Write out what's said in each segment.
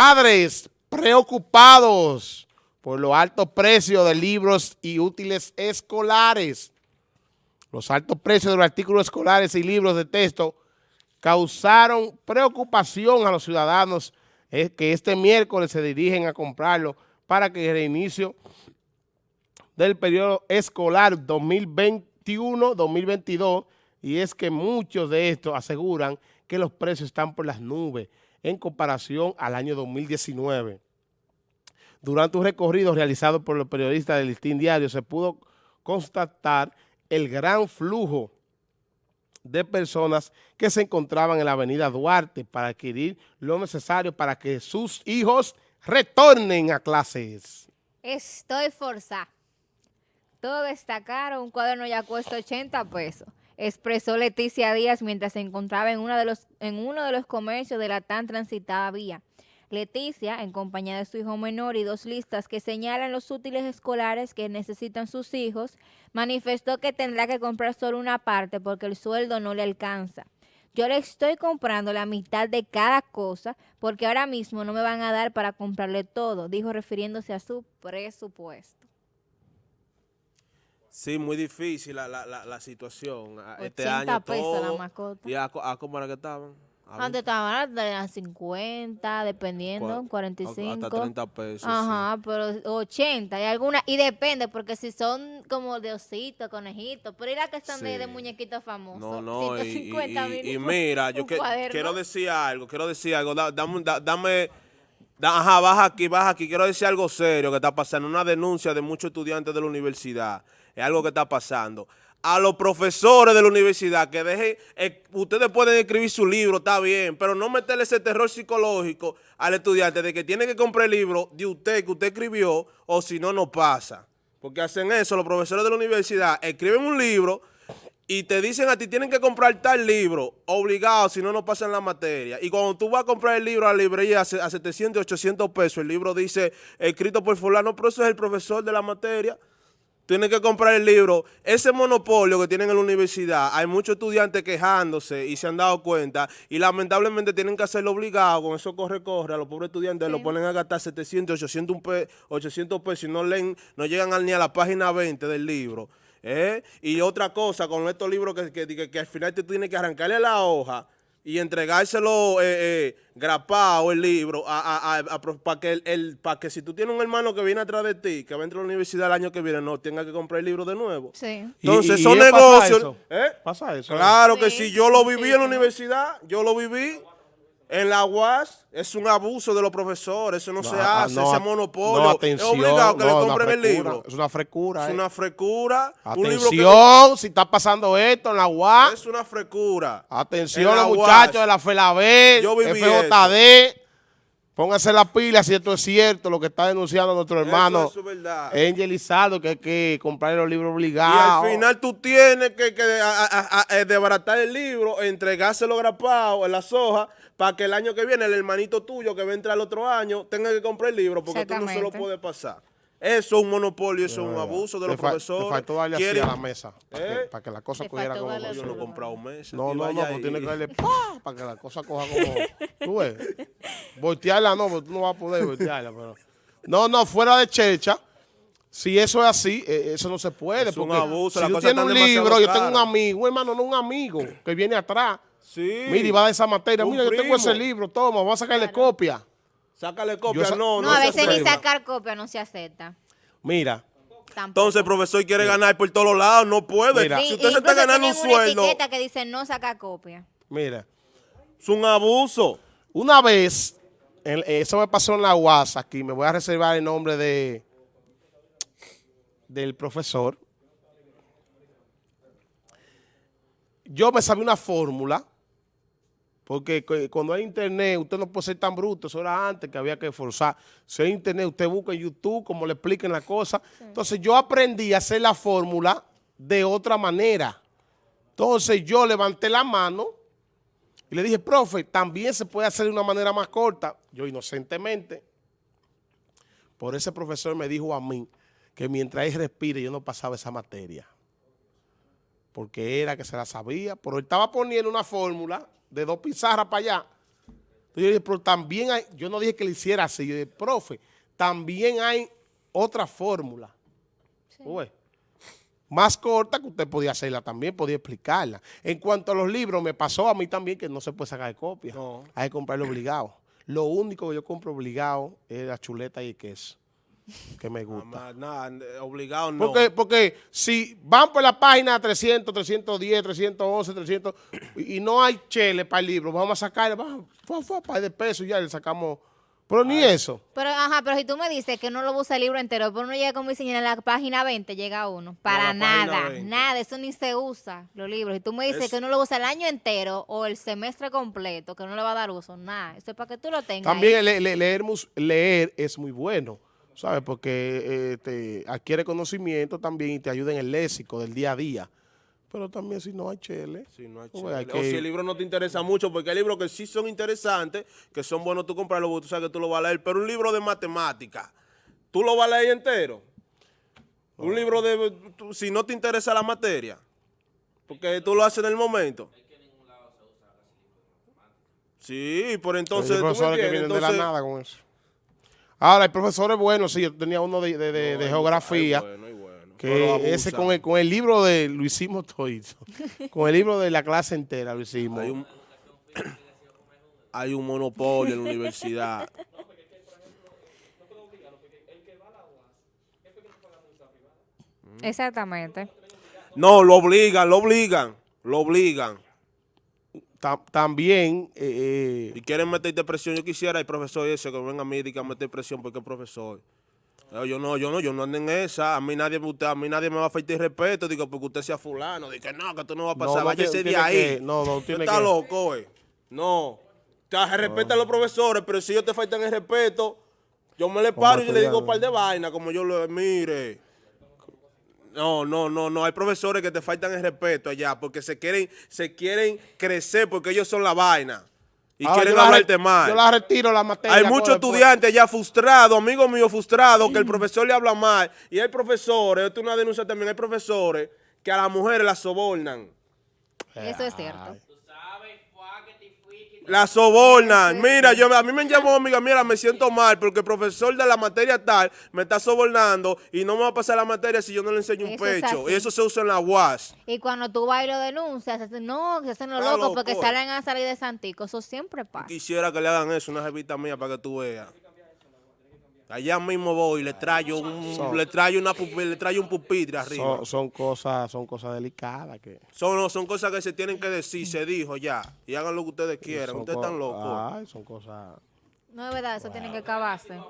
Padres preocupados por los altos precios de libros y útiles escolares. Los altos precios de los artículos escolares y libros de texto causaron preocupación a los ciudadanos que este miércoles se dirigen a comprarlo para que el reinicio del periodo escolar 2021-2022 y es que muchos de estos aseguran que los precios están por las nubes en comparación al año 2019. Durante un recorrido realizado por los periodistas del Listín Diario se pudo constatar el gran flujo de personas que se encontraban en la avenida Duarte para adquirir lo necesario para que sus hijos retornen a clases. Estoy forzada. Todo está caro, un cuaderno ya cuesta 80 pesos expresó Leticia Díaz mientras se encontraba en, de los, en uno de los comercios de la tan transitada vía. Leticia, en compañía de su hijo menor y dos listas que señalan los útiles escolares que necesitan sus hijos, manifestó que tendrá que comprar solo una parte porque el sueldo no le alcanza. Yo le estoy comprando la mitad de cada cosa porque ahora mismo no me van a dar para comprarle todo, dijo refiriéndose a su presupuesto. Sí, muy difícil la, la, la, situación. Este año pesos la mascota. ¿Y a, cómo era que estaban? Antes estaban a 50, dependiendo, 45. Hasta 30 pesos. Ajá, pero 80. Y alguna, y depende, porque si son como de osito, conejitos, pero y las que están de, muñequitos famosos. No, no, 150 y, y, mira, yo que, quiero decir algo, quiero decir algo. dame, dame ajá, baja aquí, baja aquí. Quiero decir algo serio que está pasando. Una denuncia de muchos estudiantes de la universidad es algo que está pasando. A los profesores de la universidad que dejen, eh, ustedes pueden escribir su libro, está bien, pero no meterle ese terror psicológico al estudiante de que tiene que comprar el libro de usted que usted escribió o si no, no pasa. Porque hacen eso los profesores de la universidad, escriben un libro y te dicen a ti tienen que comprar tal libro, obligado, si no, no pasan la materia. Y cuando tú vas a comprar el libro a la librería a 700, 800 pesos, el libro dice escrito por fulano, pero eso es el profesor de la materia tienen que comprar el libro. Ese monopolio que tienen en la universidad, hay muchos estudiantes quejándose y se han dado cuenta y lamentablemente tienen que hacerlo obligado, con eso corre, corre, a los pobres estudiantes lo ponen a gastar 700, 800, 800 pesos y no leen, no llegan ni a la página 20 del libro. ¿eh? Y otra cosa, con estos libros que, que, que al final te tienes que arrancarle la hoja, y entregárselo eh, eh, grapado el libro para que, el, para que si tú tienes un hermano que viene atrás de ti, que va a entrar a la universidad el año que viene, no tenga que comprar el libro de nuevo. Sí. Entonces son negocios. Pasa eso. ¿eh? Pasa eso. Claro que si yo lo viví en la universidad, yo lo viví. En la UAS es un abuso de los profesores, eso no, se hace, ese monopolio. es obligado que le compren el libro. Es una frecura. Es una frecura. Atención, si está pasando esto en la UAS. Es una frecura. Atención los muchachos de la FELABEL, FJD. Pónganse la pila si esto es cierto, lo que está denunciando nuestro hermano Angelizado, que hay que comprar los libros obligados. Y al final tú tienes que, que eh, desbaratar el libro, entregárselo grapado en las hojas, para que el año que viene el hermanito tuyo que va a entrar el otro año tenga que comprar el libro, porque tú no se lo puedes pasar. Eso es un monopolio, eso es un abuso de los profesores. Te faltó darle así a la mesa, para, que, ¿Eh? para que, la cosa cogiera como... Yo no he comprado mesa. No, no, no, pues tiene que darle para que la cosa coja como... Tú ves, voltearla no, porque tú no vas a poder voltearla, pero... No, no, fuera de checha, si eso es así, e, eso no se puede. Es un abuso, si tú tienes un libro, yo tengo un amigo, hermano, no un amigo, que viene atrás. Sí. Mira, y va a esa materia. Mira, yo tengo ese libro, toma, vamos a sacarle copia. Sácale copia, no, no. No, a veces ni sacar copia no se acepta. Mira. Entonces el profesor quiere ganar por todos lados, no puede. Si usted se está ganando un sueldo. Una etiqueta que dice no saca copia. Mira. Es un abuso. Una vez, eso me pasó en la UAS aquí, me voy a reservar el nombre de del profesor. Yo me sabía una fórmula porque cuando hay internet, usted no puede ser tan bruto. Eso era antes que había que forzar. Si hay internet, usted busca en YouTube, como le expliquen la cosa. Entonces, yo aprendí a hacer la fórmula de otra manera. Entonces, yo levanté la mano y le dije, profe, también se puede hacer de una manera más corta. Yo, inocentemente, por ese profesor me dijo a mí que mientras él respire, yo no pasaba esa materia. Porque era que se la sabía, pero él estaba poniendo una fórmula de dos pizarras para allá. Entonces yo dije, pero también hay, yo no dije que le hiciera así, yo dije, profe, también hay otra fórmula. Más corta que usted podía hacerla también, podía explicarla. En cuanto a los libros, me pasó a mí también que no se puede sacar de copia. Hay que comprarlo obligado. Lo único que yo compro obligado es la chuleta y el queso que me gusta. Nada, obligado no. Porque, porque si van por la página 300, 310, 311, 300 y no hay chele para el libro, vamos a sacarle, vamos, fue, para de peso y ya le sacamos... Pero ni eso. Pero, ajá, pero si tú me dices que no lo usa el libro entero, pero uno llega como dice en la página 20 llega uno. Para nada, nada, eso ni se usa, los libros. Si tú me dices que no lo usa el año entero o el semestre completo, que no le va a dar uso, nada. Eso es para que tú lo tengas. También leer, leer es muy bueno. ¿sabes? Porque eh, te adquiere conocimiento también y te ayuda en el léxico del día a día. Pero también si no hay chele. Si no hay chele. O si el libro no te interesa mucho, porque hay libros que sí son interesantes, que son buenos tú comprarlos, porque tú sabes que tú lo vas a leer. Pero un libro de matemática, ¿tú lo vas a leer entero? Un libro de... si no te interesa la materia, porque tú lo haces en el momento. Sí, por entonces... Hay profesores que vienen de la nada con eso. Ahora, el profesor es bueno, sí, yo tenía uno de, de, geografía. Que ese con el, con el libro de lo hicimos todito. con el libro de la clase entera lo hicimos. Hay un, hay un monopolio en la universidad. Exactamente. No, lo obligan, lo obligan, lo obligan también... Eh, eh, y quieren meterte presión, yo quisiera el profesor ese que venga a mí y diga meter presión porque es profesor. Yo no, yo no, yo no ando en esa. A mí nadie, a mí nadie me va a faltar respeto, digo, porque usted sea fulano. Digo, no, que tú no va a pasar, no, ese de ahí. no, no, tiene está loco, güey. No. Sea, respeta a los profesores, pero si ellos te faltan el respeto, yo me le paro y le digo un par de vainas, como yo lo mire. No, no, no, no. Hay profesores que te faltan el respeto allá porque se quieren, se quieren crecer porque ellos son la vaina. Y quieren hablarte mal. Yo la retiro la materia. Hay muchos estudiantes ya frustrados, amigos míos frustrados, que el profesor le habla mal. Y hay profesores, esto es una denuncia también, hay profesores que a las mujeres las sobornan. Eso es cierto. La sobornan. Mira, yo a mí me llamó amiga, mira, me siento mal porque el profesor de la materia tal me está sobornando y no me va a pasar la materia si yo no le enseño un pecho. Y eso se usa en la UAS. Y cuando tú vas y lo denuncias, no, se hacen los locos porque salen a salir de Santico. Eso siempre pasa. Quisiera que le hagan eso, una revista mía para que tú veas. Allá mismo voy, le traigo un, le traigo una le traigo un pupitre arriba. Son, cosas, son cosas delicadas que. Son, son cosas que se tienen que decir, se dijo ya. Y hagan lo que ustedes quieran. Ustedes están locos. Ay, son cosas. No es verdad, eso tiene que acabarse.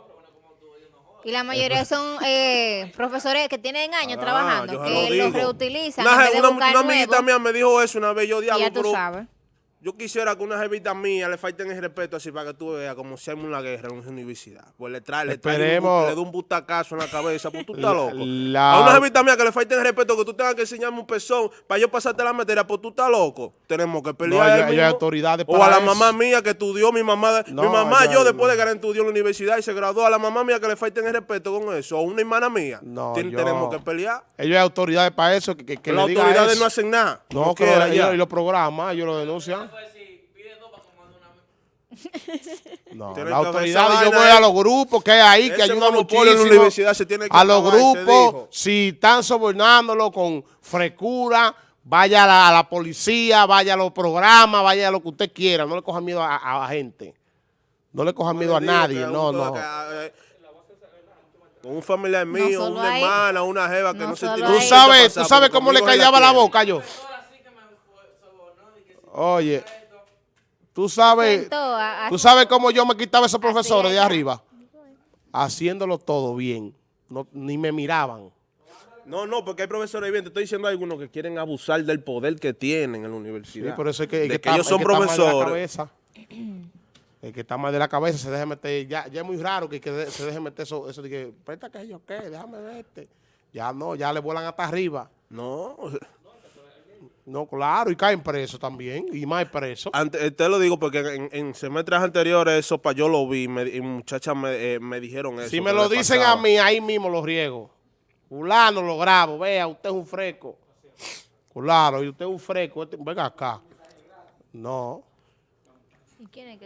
Y la mayoría son eh, profesores que tienen años ah, trabajando, que los reutilizan. Una, una, amiguita mía me dijo eso una vez, yo diablo. Ya tú sabes. Yo quisiera que una jevita mía le falten el respeto así para que tú veas como si hay una guerra en una universidad. Pues le trae, le trae un, le da un butacazo en la cabeza, pues tú estás loco. A una jevita mía que le falten el respeto, que tú tengas que enseñarme un pezón para yo pasarte la materia, pues tú estás loco. Tenemos que pelear. No, autoridades O a la mamá mía que estudió, mi mamá, mi mamá yo después de que estudió en la universidad y se graduó, a la mamá mía que le falten el respeto con eso, o una hermana mía. No, tenemos que pelear. Ellos hay autoridades para eso. Que, que, Las autoridades no hacen nada. No, que ellos, los programas, ellos lo denuncian. No, la autoridad, yo voy a los grupos que hay ahí, que ayudan muchísimo. La universidad se tiene que a los grupos, si están sobornándolo con frescura, vaya a la, policía, vaya a los programas, vaya a lo que usted quiera. No le coja miedo a, la gente. No le coja miedo a nadie, no, no. Eh, un familiar mío, una hermana, una jeva que no, se tiene Tú sabes, tú sabes cómo le callaba la boca yo. Oye. Tú sabes, tú sabes cómo yo me quitaba esos profesores de arriba. Haciéndolo todo bien. No, ni me miraban. No, no, porque hay profesores bien. Te estoy diciendo algunos que quieren abusar del poder que tienen en la universidad. Sí, por eso es que, que, ellos son profesores. El que está mal de la cabeza se deja meter. Ya, ya es muy raro que, se deje meter eso, eso de que, presta que yo qué, déjame verte. Ya no, ya le vuelan hasta arriba. No. No, claro, y caen presos también, y más presos. Eh, te lo digo porque en, semestres anteriores eso pa, yo lo vi y muchachas me, eh, me, dijeron eso. Si me lo dicen a mí, ahí mismo lo riego. Fulano lo grabo, vea, usted es un fresco. Claro, y usted es un fresco, este, venga acá. No. ¿Y quién es que